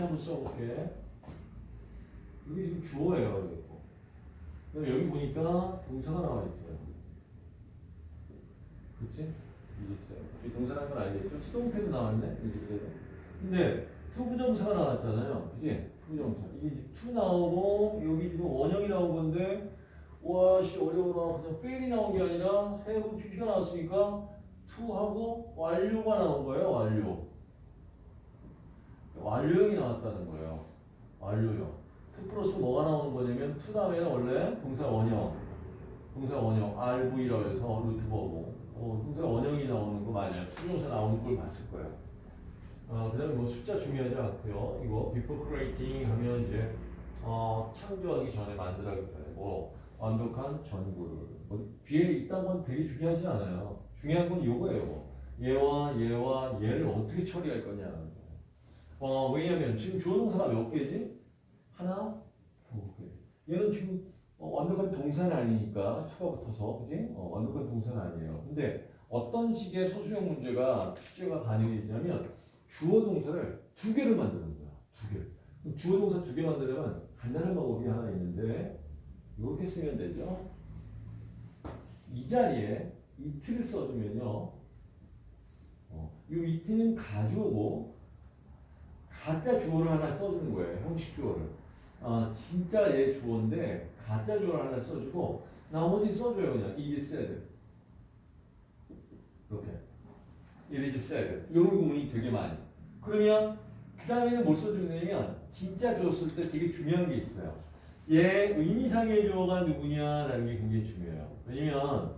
이렇게 한번 써볼게. 여기 지금 주어예요. 여기. 여기 보니까 동사가 나와 있어요. 그치? 여기 있어요. 동사라는 건 알겠죠? 수동태도 나왔네. 여기 있어요. 근데 to부정사가 나왔잖아요. 그치? to부정사. 이게 to 나오고 여기 지금 원형이 나온 건데 와씨 어려워라. 그냥 fail이 나온 게 아니라 have pp가 나왔으니까 to하고 완료가 나온 거예요. 완료. 완료형이 나왔다는 거예요. 완료형. to 플러스 뭐가 나오는 거냐면 to 다음에는 원래 동사 원형. 동사 원형 RV라고 해서 root verb고 어, 동사 원형이 나오는 거 맞아요. to부정사 나오는 걸 봤을 거예요. 어, 그 다음에 뭐 숫자 중요하지 않고요. 이거 before creating 하면 이제 어, 창조하기 전에 만들어내기 전에 뭐 완벽한 전구를 뭐 뒤에 있다는 건 되게 중요하지 않아요. 중요한 건 요거예요. 뭐. 얘와 얘와 얘를 어떻게 처리할 거냐. 어, 왜냐면 지금 주어 동사가 몇 개지? 하나, 두 개. 얘는 지금 어, 완벽한 동사는 아니니까 투가 붙어서 그지? 어, 완벽한 동사는 아니에요. 근데 어떤 식의 소수형 문제가 출제가 가능이 되냐면 주어 동사를 두 개를 만드는 거야. 두 개. 그럼 주어 동사 두 개 만들려면 간단한 방법이 하나 있는데 이렇게 쓰면 되죠. 이 자리에 이트를 써주면요. 어, 이 이트는 가주어고 가짜 주어를 하나 써주는 거예요. 형식 주어를. 아, 진짜 얘 주어인데 가짜 주어를 하나 써주고 나머지 써줘요 그냥. Is said. 이렇게. It is said. 이런 구문이 되게 많이. 그러면 그 다음에는 뭘 써주냐면 진짜 쓸때 되게 중요한 게 있어요. 얘 의미상의 주어가 누구냐라는 게 굉장히 중요해요. 왜냐면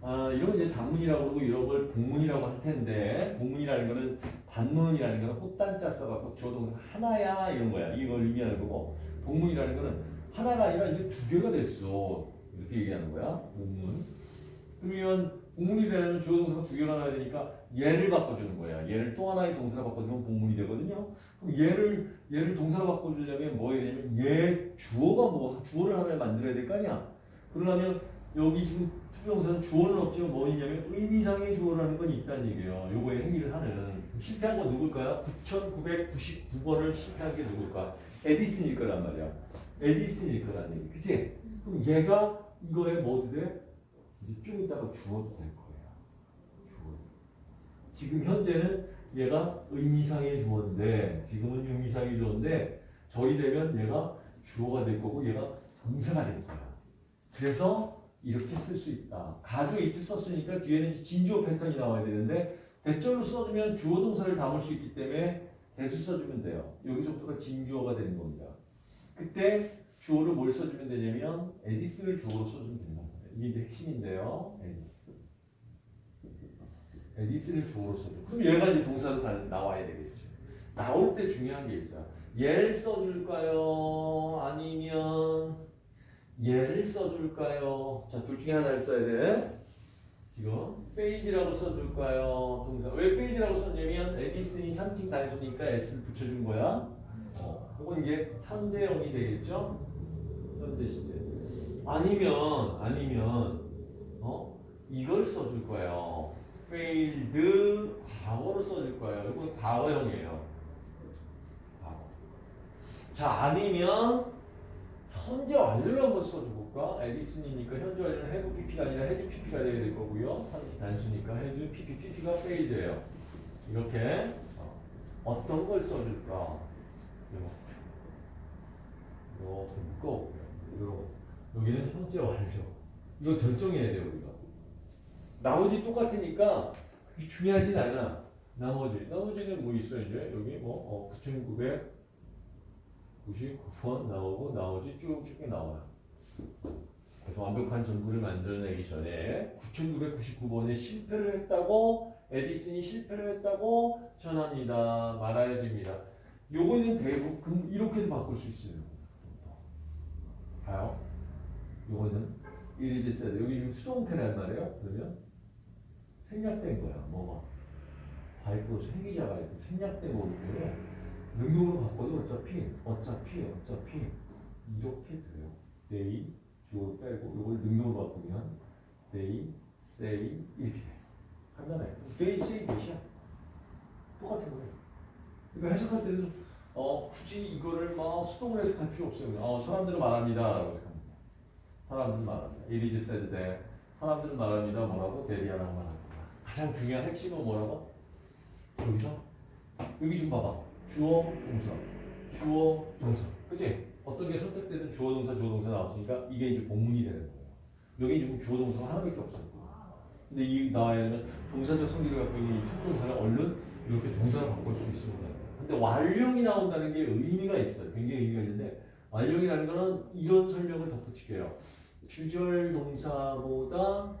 아, 이런 이제 단문이라고 그러고 이런 걸 복문이라고 할 텐데 복문이라는 거는 단문이라는 거는 꽃단자 써갖고 주어 동사 하나야 이런 거야 이걸 의미하는 거고 복문이라는 거는 하나가 아니라 이게 두 개가 됐어. 이렇게 얘기하는 거야. 복문. 그러면 복문이 되려면 주어 동사가 두 개가 나와야 되니까 얘를 바꿔주는 거야. 얘를 또 하나의 동사로 바꿔주면 복문이 되거든요. 그럼 얘를 얘를 동사로 바꿔주려면 뭐 해야 되냐면 얘 주어가 뭐 주어를 하나 만들어야 될 거 아니야. 그러려면 여기 지금 투정사는 주어는 없지만 뭐 있냐면 의미상의 주어라는 건 있다는 얘기예요. 요거의 행위를 하는. 실패한 건 누굴까요? 9999번을 실패한 게 누굴까? 에디슨 일 거란 말이야. 에디슨 일 거란 얘기. 그치? 그럼 얘가 이거에 뭐 돼? 이제 좀 이따가 주어도 될 거야. 주어. 지금 현재는 얘가 의미상의 주어인데, 지금은 의미상의 주어인데, 저희 되면 얘가 주어가 될 거고, 얘가 동사가 될 거야. 그래서 이렇게 쓸 수 있다. 가주 이트 썼으니까 뒤에는 진주어 패턴이 나와야 되는데, 대절로 써주면 주어 동사를 담을 수 있기 때문에 대수 써주면 돼요. 여기서부터가 진주어가 되는 겁니다. 그때 주어를 뭘 써주면 되냐면 에디스를 주어로 써주면 된다. 이게 이제 핵심인데요. 에디슨. 에디슨을 주어로 써줘. 그럼 얘가 이제 동사로 다 나와야 되겠죠. 나올 때 중요한 게 있어요. 얘를 써줄까요? 아니면 얘를 써줄까요? 자, 둘 중에 하나를 써야 돼. 지금 fails라고 써줄까요? 동사. 왜 fails라고 썼냐면 에디슨이 3인칭 단수니까 s를 붙여준 거야. 어, 혹은 이게 현재형이 되겠죠? 현재 시제. 아니면 아니면 어 이걸 써줄 거예요. failed 과거로 써줄 거예요. 이건 과거형이에요. 과거. 자 아니면 현재 완료를 한번 써줘볼까? 에디슨이니까 현재 완료는 have pp가 아니라 has pp가 돼야 될 거고요. 단수니까 has pp pp가 failed예요. 이렇게 어, 어떤 걸 써줄까? 이렇게 묶어볼게요. 이거. 여기는 현재 완료. 이거 결정해야 돼요, 우리가. 나머지 똑같으니까 그게 중요하진 않아. 나머지. 나머지는 뭐 있어, 이제? 여기 뭐, 어, 9,999번 나오고, 나머지 쭉쭉 나와요. 그래서 완벽한 전구를 만들어내기 전에 9,999번에 실패를 했다고, 에디슨이 실패를 했다고 전합니다. 말아야 됩니다. 요거는 대부분 이렇게도 바꿀 수 있어요. 봐요. 요거는 it is said 여기 지금 수동태란 말이에요. 그러면 생략된 거야. 뭐가 바이브로 생기자 바이브 생략된 거기 때문에 능동으로 바꿔도 어차피 어차피 어차피 이렇게 돼요. they 주어 빼고 요걸 능동으로 바꾸면 they say 이렇게 돼. 간단해. they say 몇이야? 똑같은 거예요. 그러니까 해석할 때도 어, 굳이 이거를 막 수동으로 해석할 필요 없어요. 어, 사람들은 말합니다. 사람들은 말합니다. It is said that. 사람들은 말합니다. 뭐라고? 대리하라고 말합니다. 가장 중요한 핵심은 뭐라고? 여기서 여기 좀 봐봐. 주어, 동사. 주어, 동사. 그치? 어떤 게 선택되든 주어, 동사, 주어, 동사 나왔으니까 이게 이제 본문이 되는 거예요. 여기 지금 주어, 동사가 하나밖에 없어요. 근데 이 나와야 되면 동사적 성질을 갖고 있는 이 to 동사를 얼른 이렇게 동사로 바꿀 수 있습니다. 근데 완료형이 나온다는 게 의미가 있어요. 굉장히 의미가 있는데 완료형이라는 거는 이런 설명을 덧붙일게요. 주절 동사보다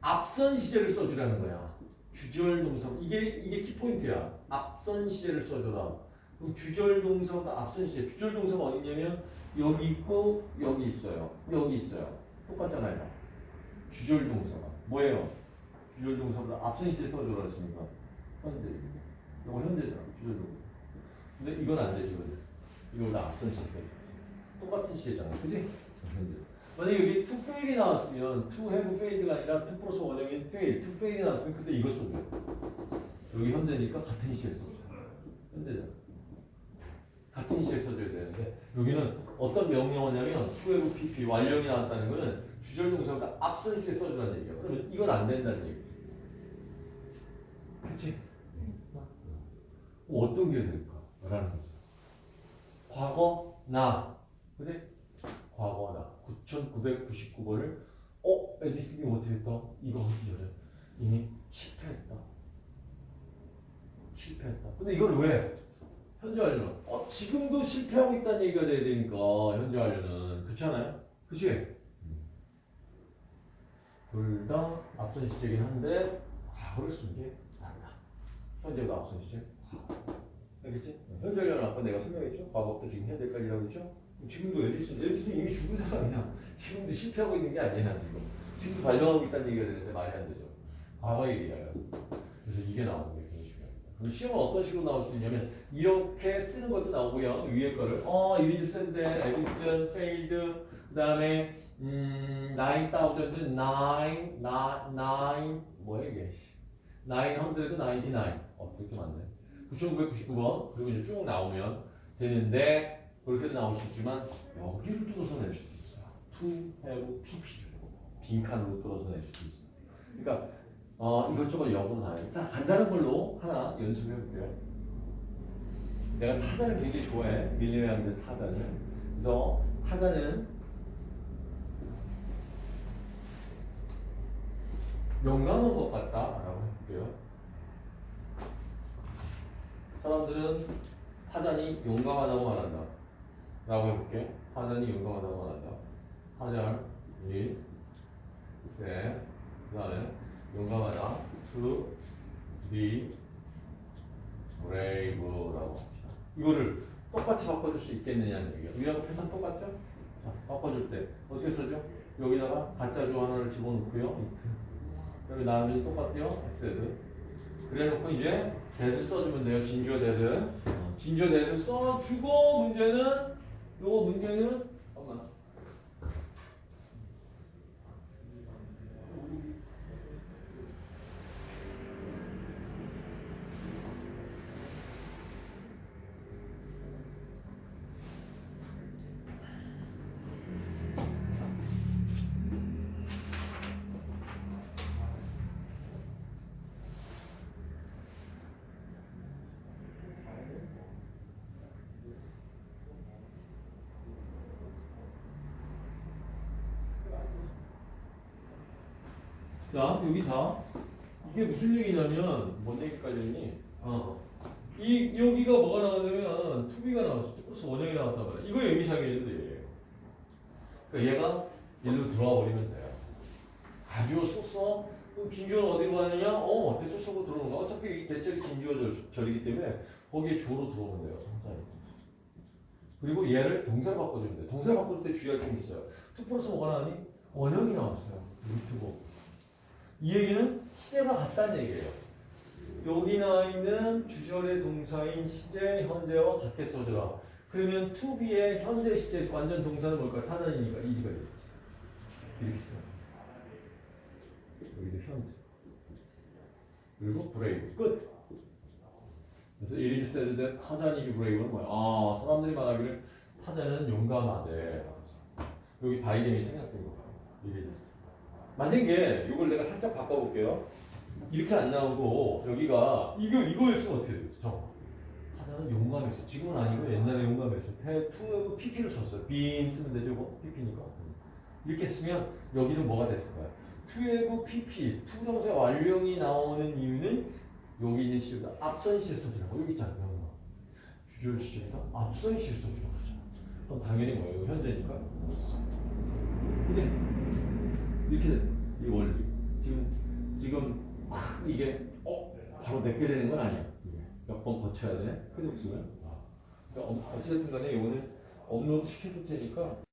앞선 시제를 써주라는 거야. 주절 동사 이게 이게 키포인트야. 앞선 시제를 써줘라. 그럼 주절 동사보다 앞선 시제. 주절 동사가 어디 있냐면 여기 있고 여기 있어요. 여기 있어요. 똑같잖아요. 주절 동사가 뭐예요? 주절 동사보다 앞선 시제 써줘라 했으니까 현재. 이거 현재잖아. 주절 동사. 근데 이건 안 되지. 이거는. 이거보다 앞선 시제 써야지. 똑같은 시제잖아. 그지? 현재. 만약에 여기 to fail이 나왔으면 to have failed가 아니라 to 플러스 원형인 fail, to fail이 나왔으면 그때 이거 써줘. 여기 현재니까 같은 시제 써줘. 현재잖아. 같은 시제 써줘야 되는데 여기는 어떤 명령어냐면 to have pp 완령이 나왔다는 거는 주절 동사보다 앞선 시제 써주라는 얘기야. 그러면 이건 안 된다는 얘기지. 그렇지? 뭐 어떤 게 될까? 라는 거죠. 과거 나 그지? 과거 나 9,999번을 어? 에디슨이 못했다? 이거 전에 이미 실패했다. 실패했다. 근데 이걸 왜? 현재 완료는 어 지금도 실패하고 있다는 얘기가 돼야 되니까 현재 완료는 그렇지 않아요? 그치? 둘 다 앞선 시제긴 한데 과거를 쓴게 낫다. 현재가 앞선 시제. 알겠지? 현재 완료는 아까 내가 설명했죠? 과거부터 지금 현재까지라고 했죠? 지금도 에디슨, 에디슨 이미 죽은 사람이야. 지금도 실패하고 있는 게 아니야, 지금. 지금도 발명하고 있다는 얘기가 되는데 말이 안 되죠. 과거 얘기예요. 그래서 이게 나오는 게 굉장히 중요합니다. 그럼 시험은 어떤 식으로 나올 수 있냐면 이렇게 쓰는 것도 나오고요. 위에 거를 어, it is said that 에디슨, failed, 그 다음에 음, 9,000, 9, 9, 뭐야 이게? 999, 어, 그렇게 많네. 9,999번, 그리고 이제 쭉 나오면 되는데, 수 있지만, 여기를 뚫어서 낼 수도 있어요. have, pp를. 빈칸으로 뚫어서 낼 수도 있어요. 그러니까, 어, 이것저것 해요. 자, 간단한 걸로 하나 연습해 볼게요. 내가 타자를 굉장히 좋아해. 밀리웨이한드 타자를. 그래서 타자는 용감한 것 같다라고 해볼게요. 사람들은 타잔이 용감하다고 말한다. 라고 해볼게. 타잔이 용감하다고 말한다. 타잔이 세, 그 다음에 용감하다. to be brave라고 합시다. 이거를 똑같이 바꿔줄 수 있겠느냐는 얘기야. 위하고 패턴 똑같죠? 자, 바꿔줄 때 어떻게 쓰죠? 여기다가 가짜 주 하나를 집어넣고요. 여기 나누면 똑같아요. S. 그래 놓고 이제 대를 써주면 돼요. 진주어 대를. 진주어 대를 써주고 문제는 요거 문제는 자, 여기 자. 이게 무슨 얘기냐면, 뭔 얘기까지 했니? 어. 이, 여기가 뭐가 나왔냐면, 투비가 나왔어. 플러스 원형이 나왔단 말이야. 이거 의미상이는데 얘예요. 그러니까 얘가 일로 들어와 버리면 돼요. 가지고 썼어. 그럼 진주어는 어디로 가느냐? 어, 대처 속으로 들어오는 거. 어차피 이 대절이 진주어 절, 절이기 때문에 거기에 주어로 들어오면 돼요. 성사에. 그리고 얘를 동사로 바꿔주면 돼. 동사로 바꿔줄 때 주의할 점이 있어요. to 플러스 뭐가 나니? 원형이 나왔어요. root고. 이 얘기는 시제가 같다는 얘기예요. 여기 나와 있는 주절의 동사인 시제, 현재와 같게 써줘라. 그러면 to be의 현재 시제 완전 동사는 뭘까? 타잔이니까 is가 되겠지. 이렇게 써. 여기도 현재. 그리고 brave 끝. 그래서 is said that 타잔 is brave는 뭐야? 아 사람들이 말하기를 타자는 용감하대. 여기 바이든이 생각된 거예요. it is. 만약에 이걸 내가 살짝 바꿔볼게요. 이렇게 안 나오고 여기가 이거 이거였으면 어떻게 되겠어? 저 타자는 용감했어. 지금은 아니고 옛날에 용감했어. to PP를 썼어요. been 쓰면 되죠, 뭐 PP니까. 이렇게 쓰면 여기는 뭐가 됐을까요? 투에고 PP, 투정사 완령이 나오는 이유는 여기 있는 시제보다 앞선 시제 써주라고 여기 있잖아요. 주절 시절보다 앞선 시에 써주라고 그러잖아. 그럼 당연히 뭐예요? 현재니까. 이제 이렇게 돼. 이 원리. 지금 지금 막 이게 어 바로 내게 되는 건 아니야. 몇 번 거쳐야 돼. 그죠? 그러니까 어쨌든 간에 이거는 업로드 시켜줄 테니까